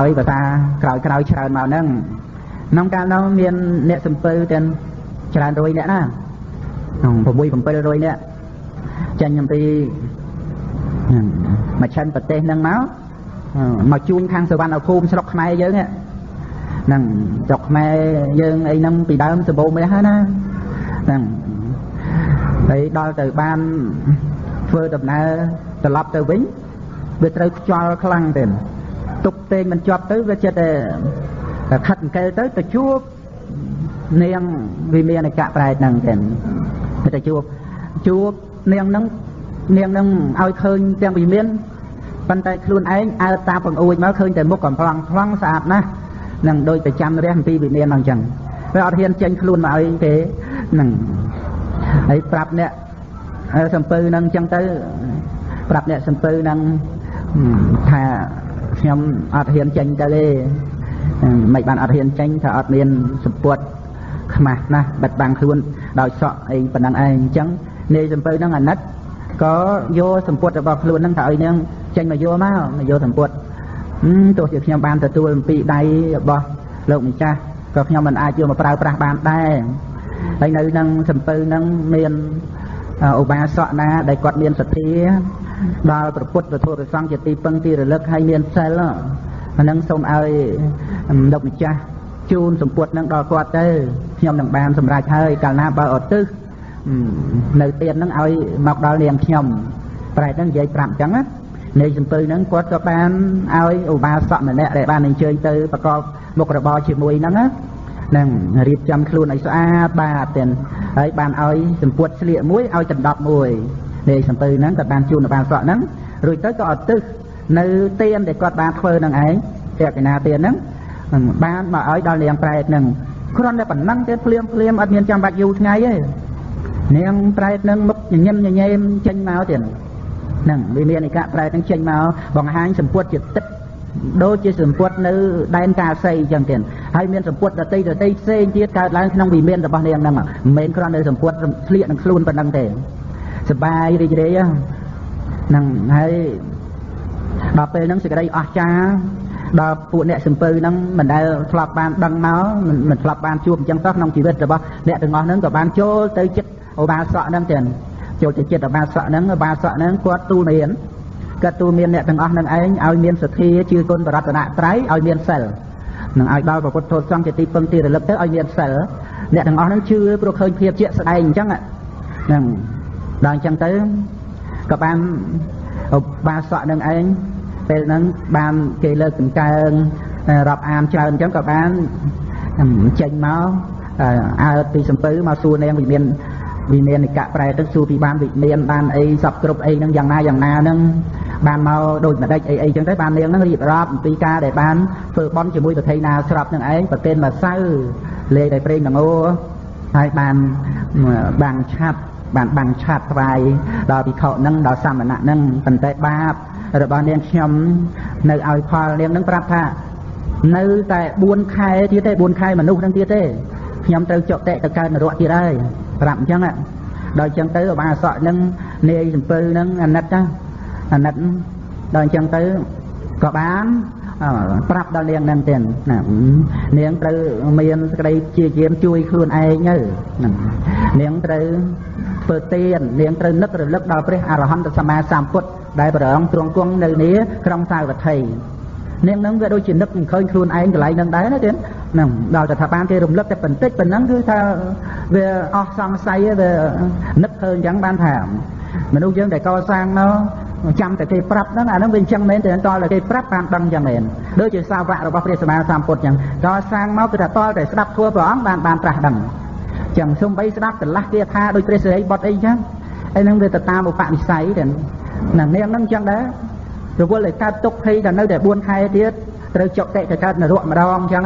ហើយភាសាក្រោយក្រោយច្រើនមកហ្នឹងក្នុងកាលនោះមានអ្នកសំពើទាំងច្រើនរយអ្នកណាក្នុង6 700អ្នកចាញ់អំពីមកឆិនប្រទេសហ្នឹងមកមកជួញខាងសវណ្ណភូមិស្រុកខ្មែរយើងហ្នឹងស្រុកខ្មែរយើងអីហ្នឹងពីដើមសម្បូរមាសហើយណាហ្នឹងហើយដល់ទៅបានធ្វើដំណើរត្រឡប់ទៅវិញវាត្រូវខ្យល់ខ្លាំងទេ ទុកពេងមិនជាប់ទៅវាចិត្តតែខិតអង្កែទៅទៅជួបនាងវិមានអកៈប្រែតហ្នឹងទេទៅជួបជួបនាងហ្នឹងនាងហ្នឹងឲ្យឃើញទាំងវិមានប៉ុន្តែខ្លួនឯងអើតាបង្អួចមកឃើញតែមុខកំ plong ប្លង់ស្អាតណាស់នឹងដូចប្រចាំរះអំពីវិមានហ្នឹងអញ្ចឹងវាអត់ហ៊ានចេញខ្លួនមកឲ្យទេហ្នឹងហើយប្រាប់អ្នកសំពៅហ្នឹងអញ្ចឹងទៅប្រាប់អ្នកសំពៅហ្នឹងថា ខ្ញុំអត់ហ៊ានចេញទៅទេមិនបានអត់ហ៊ានចេញថាអត់មានសម្ពុតខ្មាស់ណាស់បិទបាំងខ្លួនដោយសក់អីប៉ុណ្ណឹងឯងអញ្ចឹងនាយសំពៅហ្នឹងអាណិតក៏យកសម្ពុតរបស់ខ្លួនហ្នឹងថាឲ្យនាងចេញមកយកមកមកយកសម្ពុតទោះជាខ្ញុំបានទទួលអំពីដៃរបស់លោកម្ចាស់ក៏ខ្ញុំមិនអាចយកមកប្រើប្រាស់បានដែរហើយនៅនឹងសំពៅនឹងមានឧបាសកណាដែលគាត់មានសទ្ធា ដល់ព្រះពុទ្ធព្រះធម៌ព្រះសង្ឃជាទីពឹងទីរលឹកហើយមានសិលអានឹងសូមឲ្យលោកម្ចាស់ជូនសម្ពុតនឹងដល់គាត់ទៅខ្ញុំនឹងបានសម្រេចហើយកាលណាបើអត់ទឹះនៅទៀតនឹងឲ្យមកដល់នាងខ្ញុំប្រែតនឹងនិយាយប្រាប់អញ្ចឹងណានៃសំពើហ្នឹងគាត់ក៏បានឲ្យឧបាសកម្នាក់ដែលបានអញ្ជើញទៅប្រកបមុខរបរជាមួយហ្នឹងណានឹងរៀបចំខ្លួនឲ្យស្អាតបាទទាំងហើយបានឲ្យសម្ពុតស្លៀកមួយឲ្យដណ្ដប់មួយ នៃសំពើហ្នឹងក៏បានជូនឧបាសកហ្នឹងរួចទៅក៏អត់ទឹះនៅទៀនដែលគាត់បានធ្វើនឹងឯងទេកណាទៀនហ្នឹងបានមកឲ្យដល់នាងប្រែតហ្នឹងគ្រាន់តែប៉ុណ្ណឹងទេភ្លាមភ្លាមអត់មានចាំបាច់យូរថ្ងៃទេនាងប្រែតហ្នឹងមុខញញឹមញញែមចេញមកទៀតហ្នឹងវាមានឯកប្រែទាំងចេញមកបង្ហាញសម្ពុតជាទឹកដូចជាសម្ពុតនៅដែនកាសីអញ្ចឹងទៀតហើយមានសម្ពុតដតីដតីផ្សេងទៀតកើតឡើងក្នុងវិមានរបស់នាងហ្នឹងមិនមែនគ្រាន់តែសម្ពុតស្លៀកនឹងខ្លួនប៉ុណ្ណឹងទេ សបាយរីករាយហ្នឹងហើយដល់ពេលហ្នឹងសេចក្តីអស្ចារ្យដល់ពួកអ្នកសំពើហ្នឹងមិនដែលធ្លាប់បានដឹងមកមិនធ្លាប់បានជួបអញ្ចឹងទៅក្នុងជីវិតរបស់អ្នកទាំងអស់ហ្នឹងក៏បានចូលទៅចិត្តឧបាសកហ្នឹងទៀតចូលទៅចិត្តបាសកហ្នឹងបាសកហ្នឹងគាត់ទូលមានគាត់ទូលមានអ្នកទាំងអស់នឹងឯងឲ្យមានសទ្ធាជឿគុណបរតនត្រ័យឲ្យមានសិលនឹងឲ្យដល់ព្រះពុទ្ធធម៌សង្ឃជាទីពឹងទីរលឹកទៅឲ្យមានសិលអ្នកទាំងអស់ហ្នឹងជឿព្រោះឃើញភាពជាក់ស្ដែងអញ្ចឹងហ្នឹង ដល់អញ្ចឹងទៅក៏បានបាសកនឹងឯងពេលហ្នឹងបានគេលើកកង្កើងរាប់អានច្រើនអញ្ចឹងក៏បានចេញមកអើពីសំពៅមកសួរនាងវិមានវិមាននិកៈប្រែទៅសួរពីបានវិមានបានអីសពគ្រប់អីហ្នឹងយ៉ាងណាយ៉ាងណាហ្នឹងបានមកដូចម្ដេចអីអីចឹងទៅបាននាងហ្នឹងរៀបរាប់អំពីការដែលបានធ្វើបន់ជាមួយប្រធៃណាស្រាប់នឹងឯងប្រទេសមកសៅលេខដោយព្រេងដងោហើយបានបាំងឆាត់ បានបាំងឆាត់ថ្វាយដល់ភិក្ខុហ្នឹងដល់សមណៈហ្នឹងប៉ុន្តែបាបរបស់នាងខ្ញុំនៅឲ្យផលនាងហ្នឹងប្រាប់ថានៅតែ4ខែទៀតទេ4ខែមនុស្សហ្នឹងទៀតទេខ្ញុំត្រូវចុតិទៅកើតនរកទៀតហើយប្រាប់អញ្ចឹងដល់អញ្ចឹងទៅអបាសកនឹងនាយសំពើនឹងអាណិតណាអាណិតដល់អញ្ចឹងទៅក៏បានប្រាប់ដល់នាងនឹងទៀតណានាងត្រូវមានសក្តីជាយាមជួយខ្លួនឯងទៅនាងត្រូវ ធ្វើទាននាងត្រូវនឹករលឹកដល់ព្រះអរហន្តសម្មាសម្ពុទ្ធដែលប្រងទ្រង់គង់នៅនេះក្រុងសាវត្ថីនាងនឹងវាដូចជានឹកមិនឃើញខ្លួនឯងកន្លែងនឹងដែរណាទៀតហ្នឹងដល់តែថាបានគេរំលឹកតែបន្តិចប៉ុណ្ណឹងគឺថាវាអស់សង្ស័យវានឹកឃើញអញ្ចឹងបានថាមនុស្សយើងដែលកសាងមកចាំតែគេប្រាប់ហ្នឹងអាហ្នឹងវាអញ្ចឹងមែនតែតលតែគេប្រាប់បានដឹងអញ្ចឹងមែនដូចជាសាវករបស់ព្រះសម្មាសម្ពុទ្ធអញ្ចឹងកសាងមកគឺថាតលតែស្ដាប់ធัวព្រះអង្គបានបានត្រាស់ដឹងអញ្ចឹងសំបីស្ដាប់កន្លះគាថាដូចព្រះសិរីបុត្រអីអញ្ចឹងហើយហ្នឹងវាទៅតាមឧបនិស្ស័យទៅណានាងហ្នឹងអញ្ចឹងដែររវល់ឲ្យកើតទុកភ័យដល់នៅតែ4ខែទៀតត្រូវចុកតិទៅកើតនរកម្ដងអញ្ចឹង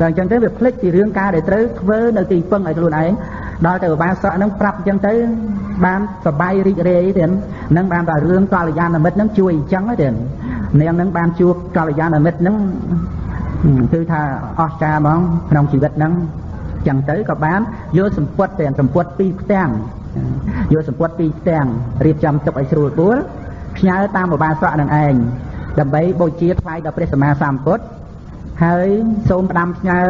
ដល់អញ្ចឹងទៅវាភ្លេចពីរឿងការដែលត្រូវធ្វើនៅទីពឹងឲ្យខ្លួនឯងដល់ទៅឧបាសកហ្នឹងប្រាប់អញ្ចឹងទៅបានសបាយរីករាយទៀតនឹងបានតែរឿងកល្យាណមិត្តហ្នឹងជួយអញ្ចឹងទៀតនាងហ្នឹងបានជួបកល្យាណមិត្តហ្នឹងគឺថាអស្ចារ្យហ្មងក្នុងជីវិតហ្នឹង ចឹងទៅក៏បានយកសម្ពុតទាំងសម្ពុតពីរផ្ទាំងយកសម្ពុតពីរផ្ទាំងរៀបចំទុកឲ្យស្រួលបួលផ្ញើតាមឧបាសកនឹងឯងដើម្បីបូជាថ្វាយដល់ព្រះសម្មាសម្ពុទ្ធហើយសូមផ្ដាំផ្ញើ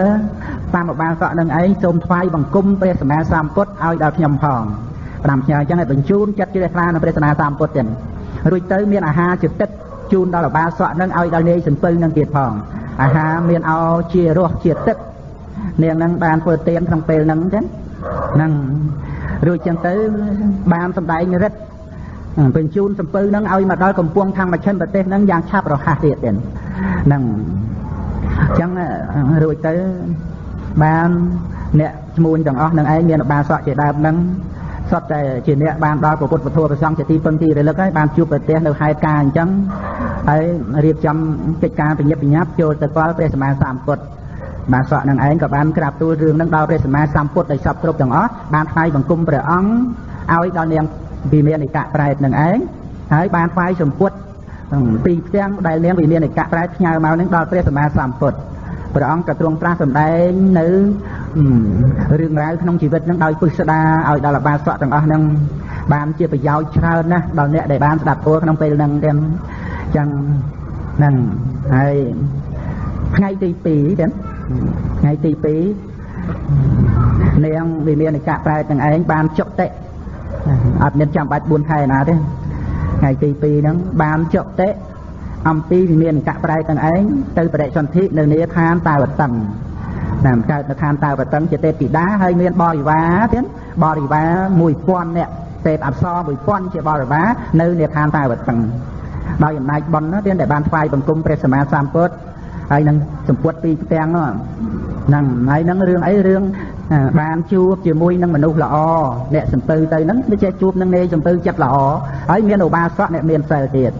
តាមឧបាសកនឹងឯងសូមថ្វាយបង្គំព្រះសម្មាសម្ពុទ្ធឲ្យដល់ខ្ញុំផងផ្ដាំផ្ញើអញ្ចឹងឲ្យបញ្ជូនចិត្តជ្រះថ្លានៅព្រះសម្មាសម្ពុទ្ធទាំងរួចទៅមានអាហារជាទឹកជូនដល់ឧបាសកនឹងឲ្យដល់នាយសំពៅនឹងទៀតផងអាហារមានអោជារសជាទឹក នាងនឹងបានធ្វើទានក្នុងពេលហ្នឹងចឹងហ្នឹងរួចចឹងទៅបានសម្ដែងរិទ្ធបញ្ជូនសំពៅហ្នឹងឲ្យមកដល់កំពង់ខាងមជ្ឈិមប្រទេសហ្នឹងយ៉ាងឆាប់រហ័សទៀតទៀតហ្នឹងអញ្ចឹងរួចទៅបានអ្នកឈ្មោះទាំងអស់នឹងឯងមានបាសកជាដើមហ្នឹងសុទ្ធតែជាអ្នកបានដល់ពុទ្ធពធព្រះសង្ឃជាទីពឹងទីរលឹកហើយបានជួបប្រទេសនៅហេតុការអញ្ចឹងហើយរៀបចំកិច្ចការប្រញាប់ប្រញាប់ចូលទៅកលព្រះសម្មាសម្ពុទ្ធ បាទសក់នឹងឯងក៏បានក្រាបទូលរឿងនឹងដល់ព្រះសម្មាសម្ពុទ្ធដោយសពគ្រប់ទាំងអស់បានថ្វាយបង្គំព្រះអង្គឲ្យដល់នាងវិមាននិកៈប្រែតនឹងឯងហើយបានថ្វាយសម្ពុទ្ធពីផ្ទាំងដែលនាងវិមាននិកៈប្រែតផ្ញើមកនឹងដល់ព្រះសម្មាសម្ពុទ្ធព្រះអង្គក៏ទ្រង់ត្រាស់សម្ដែងនៅរឿងរ៉ាវក្នុងជីវិតនឹងដោយពុស្ដាឲ្យដល់បាសកទាំងអស់នឹងបានជាប្រយោជន៍ច្រើនណាស់ដល់អ្នកដែលបានស្ដាប់ធម៌ក្នុងពេលហ្នឹងទាំងចឹងហ្នឹងហើយថ្ងៃទី2ទៀត ថ្ងៃទី2នាងវិមានកៈប្រែទាំងឯងបានចុតិអត់មានចាំបាច់4ខែណាទេថ្ងៃទី2ហ្នឹងបានចុតិអំពីវិមានកៈប្រែទាំងឯងទៅបរិសន្ធិនៅនាឋានតាវតឹងណាមកើតនៅឋានតាវតឹងជាទេពធីតាហើយមានបរិវារទៀតបរិវារ1000នាក់ទេពអប្សរ1000ជាបរិវារនៅនាឋានតាវតឹងដោយអំណាចបុណ្យណាទៀតដែលបានថ្វាយបង្គំព្រះសម្មាសម្ពុទ្ធ ហើយនឹងសម្ពុតពីផ្ទាំងនោះហ្នឹងហើយនឹងរឿងអីរឿងបានជួបជាមួយនឹងមនុស្សល្អអ្នកសំពៅទៅហ្នឹងដូចជាជួបនឹងនាយសំពៅចិត្តល្អហើយមានឧបាសកអ្នកមានសិលទៀត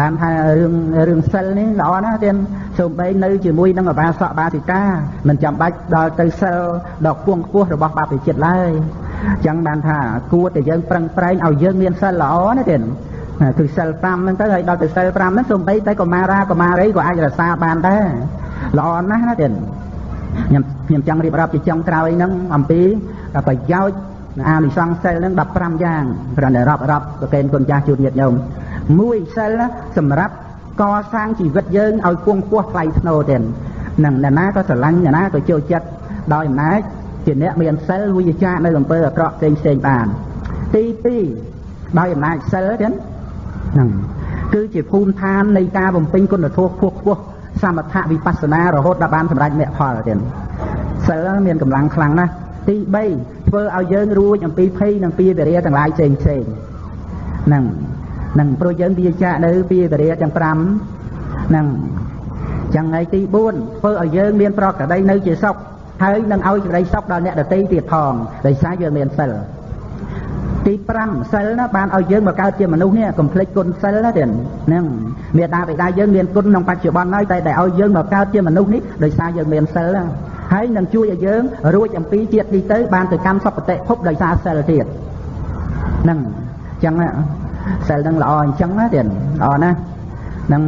បានថារឿងរឿងសិលនេះល្អណាស់ទៀតសូម្បីនៅជាមួយនឹងឧបាសកបាសិកាមិនចាំបាច់ដល់ទៅសិលដល់គួងខ្ពស់របស់បាបិចិត្តឡើយអញ្ចឹងបានថាគួរតែយើងប្រឹងប្រែងឲ្យយើងមានសិលល្អណាទៀត គឺសិល5ហ្នឹងទៅហើយដល់ទៅសិល5ហ្នឹងសូម្បីតែកុមារាកុមារីក៏អាចរក្សាបានដែរល្អណាស់ណាទៀតខ្ញុំខ្ញុំចង់រៀបរាប់ជាចុងក្រោយហ្នឹងអំពីប្រយោជន៍អានិសង្សសិលហ្នឹង15យ៉ាងគ្រាន់តែរាប់រាប់ប្រកេនគុណចាស់ជួនញាតិញោមមួយសិលសម្រាប់កសាងជីវិតយើងឲ្យគង់ពោះថ្លៃធ្នូទៀតនឹងអ្នកណាក៏ស្រឡាញ់អ្នកណាក៏ចូលចិត្តដោយអំណាចជាអ្នកមានសិលវិជ្ជានៅអំពើអាក្រក់ផ្សេងផ្សេងបានទី2ដោយអំណាចសិលទៀត ហ្នឹងគឺជាភូមិឋាននៃការបំពេញគុណធម៌ខ្ពស់ខ្ពស់សមថវិបស្សនារហូតដល់បានសម្រេចមគ្គផលទៀតសិលមានកម្លាំងខ្លាំងណាស់ទី3ធ្វើឲ្យយើងរួចអំពីភ័យនិងពីវិរិយទាំងឡាយផ្សេងផ្សេងហ្នឹងហ្នឹងព្រោះយើងវាចាក់នៅពីវិរិយទាំង5ហ្នឹងចឹងហើយទី4ធ្វើឲ្យយើងមានប្រកដីនៅជាសុខហើយនឹងឲ្យសេចក្តីសុខដល់អ្នកដទៃទៀតផងដោយសារយើងមានសិល ទី5សិលណាបានឲ្យយើងមកកើតជាមនុស្សនេះកុំភ្លេចគុណសិលណាទៀតហ្នឹងមេតាបិតាយើងមានគុណក្នុងបច្ចុប្បន្នហើយតែដែលឲ្យយើងមកកើតជាមនុស្សនេះដោយសារយើងមានសិលណាហើយនឹងជួយឲ្យយើងរួចអំពីជាតិនេះទៅបានទៅកម្មសុគតិភពដោយសារសិលទៀតហ្នឹងអញ្ចឹងសិលនឹងល្អអញ្ចឹងណាទៀតល្អណាស់នឹង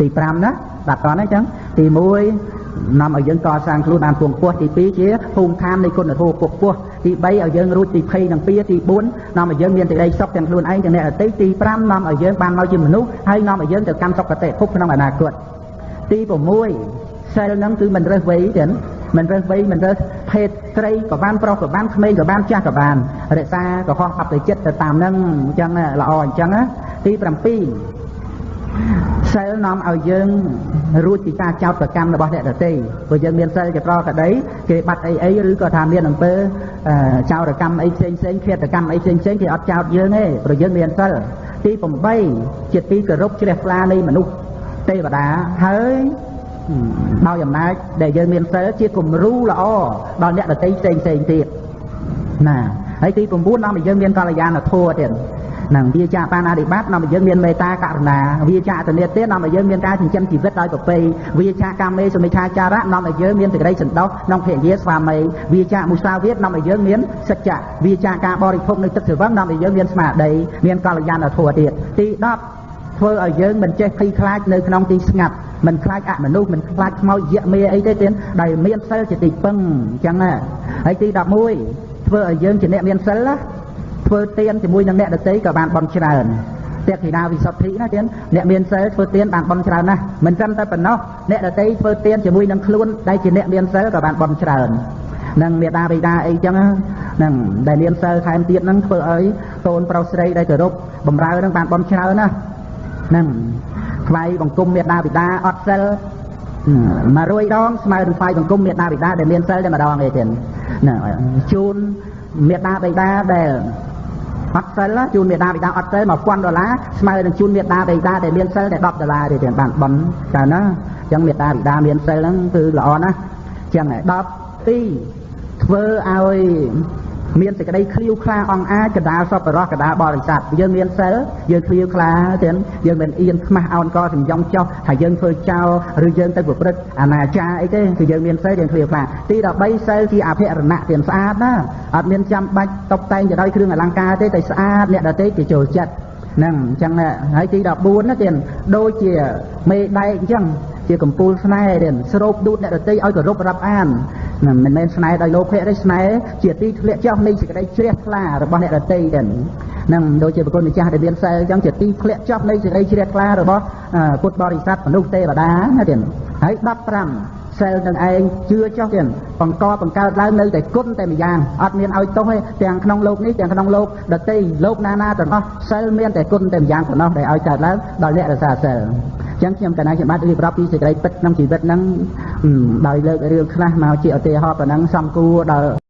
ទី5ណាដាក់តោះណាអញ្ចឹងទី1 នាំឲ្យយើងកសាងខ្លួនបានពងពោះទី2ជាភូមិឋាននៃគុណធម៌ពុះពោះទី3ឲ្យយើងរួចទី20និង2ទី4នាំឲ្យយើងមានសេចក្តីសុខទាំងខ្លួនឯងទាំងអ្នកដទៃទី5នាំឲ្យយើងបានមកជាមនុស្សហើយនាំឲ្យយើងទៅកម្មសុគតិភពក្នុងអនាគតទី6សិលនឹងគឺមិនរើសវ័យទេមិនរើសវ័យមិនរើសភេទស្រីក៏បានប្រុសក៏បានក្មេងក៏បានចាស់ក៏បានរក្សាកុហកអបិចិត្តទៅតាមនឹងអញ្ចឹងល្អអញ្ចឹងទី7 សិលនាំឲ្យយើងរួចពីការចោទប្រកម្មរបស់អ្នកដទៃព្រោះយើងមានសិលជាប្រកដីគេបាត់អីអីឬក៏ថាមានអំពើចោទកម្មអីផ្សេងផ្សេងឃាតកម្មអីផ្សេងផ្សេងគេអត់ចោទយើងទេព្រោះយើងមានសិលទី8ជាទីគោរពជ្រះថ្លានៃមនុស្សទេវតាហើយដោយអំណាចដែលយើងមានសិលជាគំរូល្អដល់អ្នកដទៃផ្សេងផ្សេងទៀតណាហើយទី9នាំឲ្យយើងមានកល្យាណធម៌ទៀត នឹងវាចាបានអធិបត្តិនាំឲ្យយើងមានមេត្តាករុណាវាចាតនេតទៀតនាំឲ្យយើងមានការចិញ្ចឹមជីវិតដោយប្រពៃវាចាកាមេសមិឆាចារៈនាំឲ្យយើងមានសេចក្តីសន្តោសក្នុងភរិយាស្វាមីវាចាមុសាវាទនាំឲ្យយើងមានសច្ចៈវាចាការបរិភោគនៅទឹកស្រវឹងនាំឲ្យយើងមានស្មារតីមានកល្យាណធម៌ទៀតទី10ធ្វើឲ្យយើងមិនចេះភ័យខ្លាចនៅក្នុងទីស្ងាត់មិនខ្លាចអមនុស្សមិនខ្លាចខ្មោចយៈមេអីទេទៀតដែលមានសិលជាទីពឹងអញ្ចឹងណាហើយទី11ធ្វើឲ្យយើងជាអ្នកមានសិលណា ធ្វើទានជាមួយនឹងអ្នកដតីក៏បានបន់ច្រើនទេគធីតាវិសុទ្ធិណាទៀតអ្នកមានសិលធ្វើទានបានបន់ច្រើនណាស់មិនត្រឹមតែប៉ុណ្ណោះអ្នកដតីធ្វើទានជាមួយនឹងខ្លួនដែលជាអ្នកមានសិលក៏បានបន់ច្រើននឹងមេដាបិតាអីចឹងហ្នឹងដែលមានសិលថែមទៀតហ្នឹងធ្វើឲ្យកូនប្រុសស្រីដែលគោរពបំរើហ្នឹងបានបន់ច្រើនណាហ្នឹងថ្វាយបង្គំមេដាបិតាអត់សិល100ដងស្មើនឹងថ្វាយបង្គំមេដាបិតាដែលមានសិលតែម្ដងឯទៀតហ្នឹងជូនមេដាបិតាដែល អត់សិលជូនមេដាបិតាអត់សិល1000ដុល្លារស្មើនឹងជូនមេដាបិតាដែលមានសិលតែ10ដុល្លារទេបានបន់ច្រើនណាអញ្ចឹងមេដាបិតាមានសិលហ្នឹងគឺល្អណាស់អញ្ចឹង10ទីធ្វើឲ្យ មានសេចក្តីឃ្លាវខ្លាអង្អាចកដាលសពរោះកដាលបរិស័ទយើងមានសិលយើងឃ្លាវខ្លាទាំងយើងមិនអៀនខ្មាស់អោនកសំយ៉ងចោះហើយយើងធ្វើចោលឬយើងទៅប្រព្រឹត្តអនាចារអីទេគឺយើងមានសិលយើងឃ្លាវខ្លាទី13សិលជាអភិរណៈទាំងស្អាតណាអត់មានចាំបាច់តុបតែងទៅដោយគ្រឿងអលង្ការទេតែស្អាតអ្នកដទៃគេចូលចិត្តហ្នឹងអញ្ចឹងហើយទី14ណាទៀតដូចជាមេដែកអញ្ចឹងជាកម្ពូលស្នេហ៍ទៀតស្រូបដួតអ្នកដទៃឲ្យគោរពរាប់អាន មិនមែនស្នេហ៍ដោយលោភៈទេស្នេហ៍ជាទីធ្លាក់ចុះនៃសេចក្តីជ្រះថ្លារបស់អ្នកដទៃទៀតនឹងដូចជាប្រគុណម្ចាស់ដែលមានសិលអញ្ចឹងជាទីធ្លាក់ចុះនៃសេចក្តីជ្រះថ្លារបស់ពុទ្ធបរិស័ទមនុស្សទេវតាណាទៀតហើយ15សិលនឹងឯងជឿចុះទៀតបង្កបង្កើតឡើងនៅតែគុណតែម្យ៉ាងអត់មានឲ្យទោសទេទាំងក្នុងលោកនេះទាំងក្នុងលោកដតីលោកណាណាទាំងអស់សិលមានតែគុណតែម្យ៉ាងប៉ុណ្ណោះដែលឲ្យកើតឡើងដល់អ្នករសាសិល ចឹងខ្ញុំកណាខ្ញុំបាទរៀបរាប់ពីសេចក្តីពិតក្នុងជីវិតហ្នឹងដោយលើករឿងខ្លះមកជាឧទាហរណ៍ប៉ុណ្ណឹងសំគួរដល់